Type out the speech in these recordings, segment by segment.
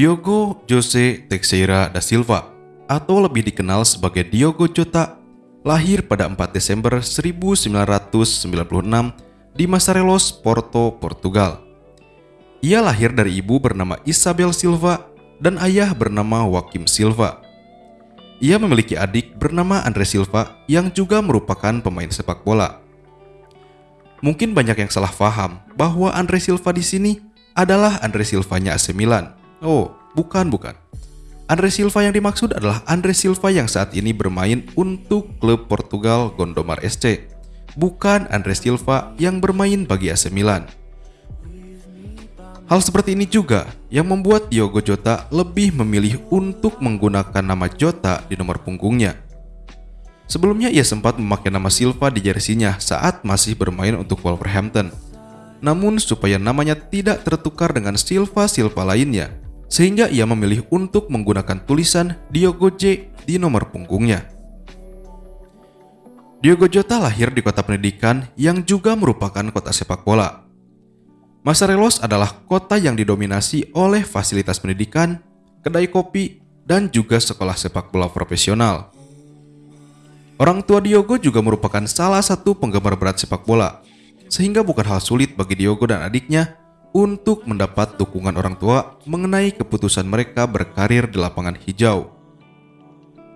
Diogo Jose Teixeira da Silva atau lebih dikenal sebagai Diogo Jota lahir pada 4 Desember 1996 di Masarelos, Porto, Portugal. Ia lahir dari ibu bernama Isabel Silva dan ayah bernama Joaquim Silva. Ia memiliki adik bernama Andre Silva yang juga merupakan pemain sepak bola. Mungkin banyak yang salah paham bahwa Andre Silva di sini adalah Andre Silvanya AC Milan. Oh, bukan bukan. Andre Silva yang dimaksud adalah Andre Silva yang saat ini bermain untuk klub Portugal Gondomar SC, bukan Andre Silva yang bermain bagi AC Milan. Hal seperti ini juga yang membuat Diogo Jota lebih memilih untuk menggunakan nama Jota di nomor punggungnya. Sebelumnya ia sempat memakai nama Silva di jersinya saat masih bermain untuk Wolverhampton. Namun supaya namanya tidak tertukar dengan Silva-Silva lainnya, sehingga ia memilih untuk menggunakan tulisan Diogo J di nomor punggungnya. Diogo Jota lahir di kota pendidikan yang juga merupakan kota sepak bola. Masarelos adalah kota yang didominasi oleh fasilitas pendidikan, kedai kopi, dan juga sekolah sepak bola profesional. Orang tua Diogo juga merupakan salah satu penggemar berat sepak bola, sehingga bukan hal sulit bagi Diogo dan adiknya untuk mendapat dukungan orang tua mengenai keputusan mereka berkarir di lapangan hijau.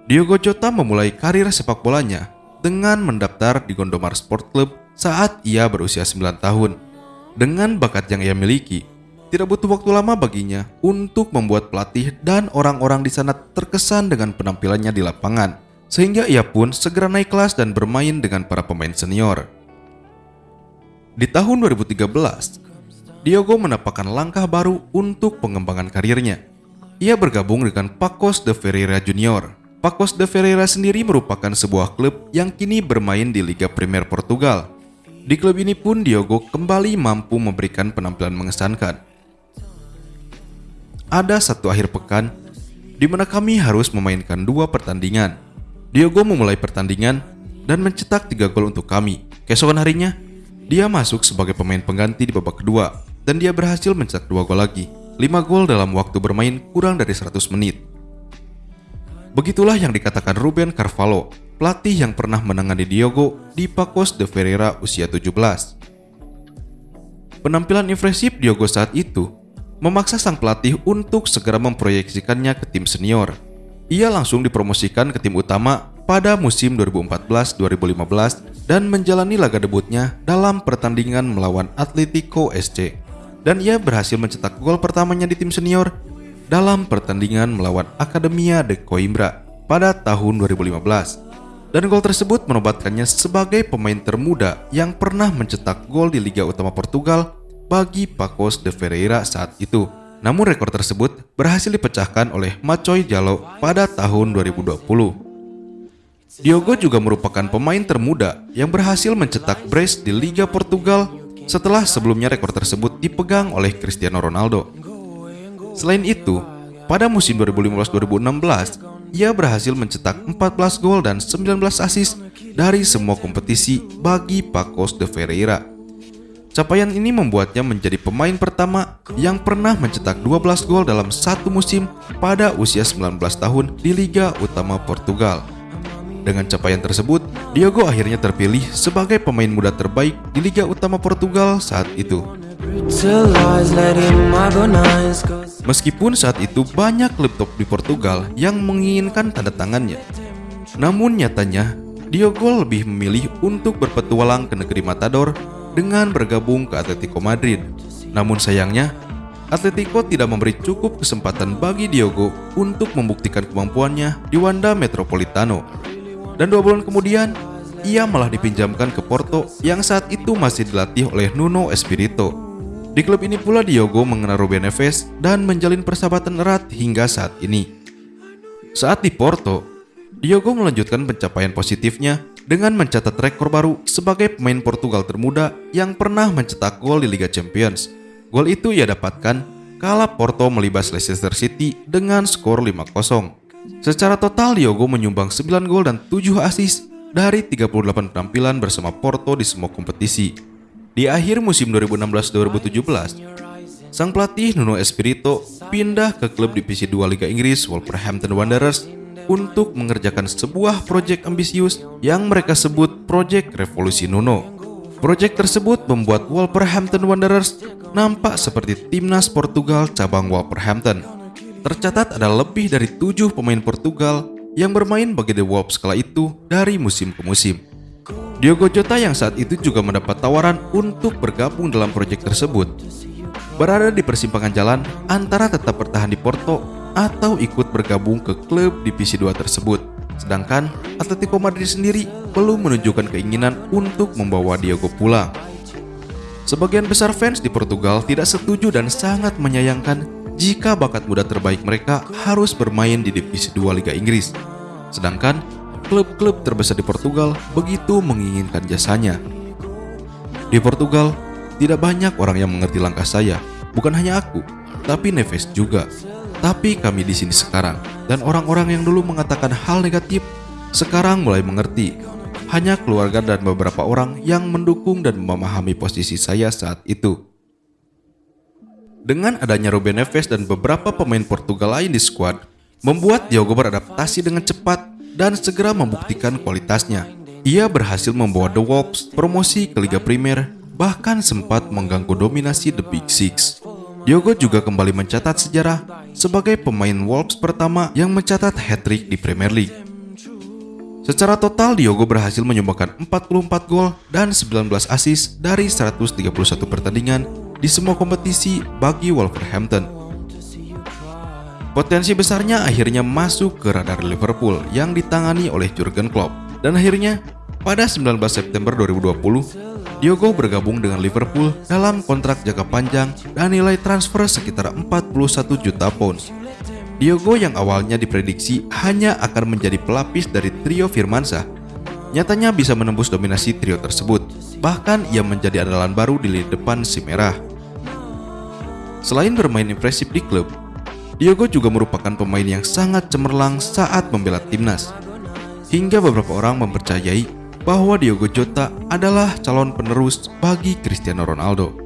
Diogo Jota memulai karir sepak bolanya dengan mendaftar di Gondomar Sport Club saat ia berusia 9 tahun. Dengan bakat yang ia miliki, tidak butuh waktu lama baginya untuk membuat pelatih dan orang-orang di sana terkesan dengan penampilannya di lapangan sehingga ia pun segera naik kelas dan bermain dengan para pemain senior. Di tahun 2013, Diogo menapakkan langkah baru untuk pengembangan karirnya. Ia bergabung dengan Pacos de Ferreira Junior. Pacos de Ferreira sendiri merupakan sebuah klub yang kini bermain di Liga Premier Portugal. Di klub ini pun Diogo kembali mampu memberikan penampilan mengesankan. Ada satu akhir pekan di mana kami harus memainkan dua pertandingan. Diogo memulai pertandingan dan mencetak tiga gol untuk kami. Keesokan harinya, dia masuk sebagai pemain pengganti di babak kedua dan dia berhasil mencetak dua gol lagi. 5 gol dalam waktu bermain kurang dari 100 menit. Begitulah yang dikatakan Ruben Carvalho, pelatih yang pernah menangani Diogo di Pacos de Ferreira usia 17. Penampilan impresif Diogo saat itu memaksa sang pelatih untuk segera memproyeksikannya ke tim senior. Ia langsung dipromosikan ke tim utama pada musim 2014-2015 dan menjalani laga debutnya dalam pertandingan melawan Atletico SC. Dan ia berhasil mencetak gol pertamanya di tim senior dalam pertandingan melawan Academia de Coimbra pada tahun 2015. Dan gol tersebut menobatkannya sebagai pemain termuda yang pernah mencetak gol di Liga Utama Portugal bagi Pacos de Ferreira saat itu. Namun rekor tersebut berhasil dipecahkan oleh Macoy Jalo pada tahun 2020. Diogo juga merupakan pemain termuda yang berhasil mencetak brace di Liga Portugal setelah sebelumnya rekor tersebut dipegang oleh Cristiano Ronaldo. Selain itu, pada musim 2015-2016, ia berhasil mencetak 14 gol dan 19 assist dari semua kompetisi bagi Pacos de Ferreira. Capaian ini membuatnya menjadi pemain pertama yang pernah mencetak 12 gol dalam satu musim pada usia 19 tahun di Liga Utama Portugal. Dengan capaian tersebut, Diogo akhirnya terpilih sebagai pemain muda terbaik di Liga Utama Portugal saat itu. Meskipun saat itu banyak klub top di Portugal yang menginginkan tanda tangannya, namun nyatanya Diogo lebih memilih untuk berpetualang ke negeri Matador dengan bergabung ke Atletico Madrid. Namun sayangnya, Atletico tidak memberi cukup kesempatan bagi Diogo untuk membuktikan kemampuannya di Wanda Metropolitano. Dan dua bulan kemudian, ia malah dipinjamkan ke Porto yang saat itu masih dilatih oleh Nuno Espirito. Di klub ini pula Diogo mengenal Ruben Neves dan menjalin persahabatan erat hingga saat ini. Saat di Porto, Diogo melanjutkan pencapaian positifnya dengan mencatat rekor baru sebagai pemain Portugal termuda yang pernah mencetak gol di Liga Champions. Gol itu ia dapatkan kala Porto melibas Leicester City dengan skor 5-0. Secara total Diogo menyumbang 9 gol dan 7 assist dari 38 penampilan bersama Porto di semua kompetisi. Di akhir musim 2016-2017, sang pelatih Nuno Espirito pindah ke klub divisi 2 Liga Inggris Wolverhampton Wanderers untuk mengerjakan sebuah proyek ambisius yang mereka sebut Proyek Revolusi Nuno. Proyek tersebut membuat Wolverhampton Wanderers nampak seperti timnas Portugal cabang Wolverhampton. Tercatat ada lebih dari tujuh pemain Portugal yang bermain bagi The Wolves kala itu dari musim ke musim. Diogo Jota yang saat itu juga mendapat tawaran untuk bergabung dalam proyek tersebut berada di persimpangan jalan antara tetap bertahan di Porto atau ikut bergabung ke klub divisi 2 tersebut. Sedangkan Atletico Madrid sendiri belum menunjukkan keinginan untuk membawa Diogo pulang. Sebagian besar fans di Portugal tidak setuju dan sangat menyayangkan jika bakat muda terbaik mereka harus bermain di divisi 2 Liga Inggris. Sedangkan klub-klub terbesar di Portugal begitu menginginkan jasanya. Di Portugal, tidak banyak orang yang mengerti langkah saya, bukan hanya aku, tapi Neves juga. Tapi kami di sini sekarang, dan orang-orang yang dulu mengatakan hal negatif, sekarang mulai mengerti. Hanya keluarga dan beberapa orang yang mendukung dan memahami posisi saya saat itu. Dengan adanya Ruben Neves dan beberapa pemain Portugal lain di skuad, membuat Diogo beradaptasi dengan cepat dan segera membuktikan kualitasnya. Ia berhasil membawa The Wolves promosi ke Liga Primer bahkan sempat mengganggu dominasi The Big Six. Diogo juga kembali mencatat sejarah sebagai pemain Wolves pertama yang mencatat hat-trick di Premier League. Secara total, Diogo berhasil menyumbangkan 44 gol dan 19 assist dari 131 pertandingan di semua kompetisi bagi Wolverhampton. Potensi besarnya akhirnya masuk ke radar Liverpool yang ditangani oleh Jurgen Klopp. Dan akhirnya, pada 19 September 2020, Diogo bergabung dengan Liverpool dalam kontrak jangka panjang dan nilai transfer sekitar 41 juta pound. Diogo yang awalnya diprediksi hanya akan menjadi pelapis dari trio Firmansyah, nyatanya bisa menembus dominasi trio tersebut. Bahkan ia menjadi andalan baru di lini depan si merah. Selain bermain impresif di klub, Diogo juga merupakan pemain yang sangat cemerlang saat membela timnas. Hingga beberapa orang mempercayai bahwa Diogo Jota adalah calon penerus bagi Cristiano Ronaldo.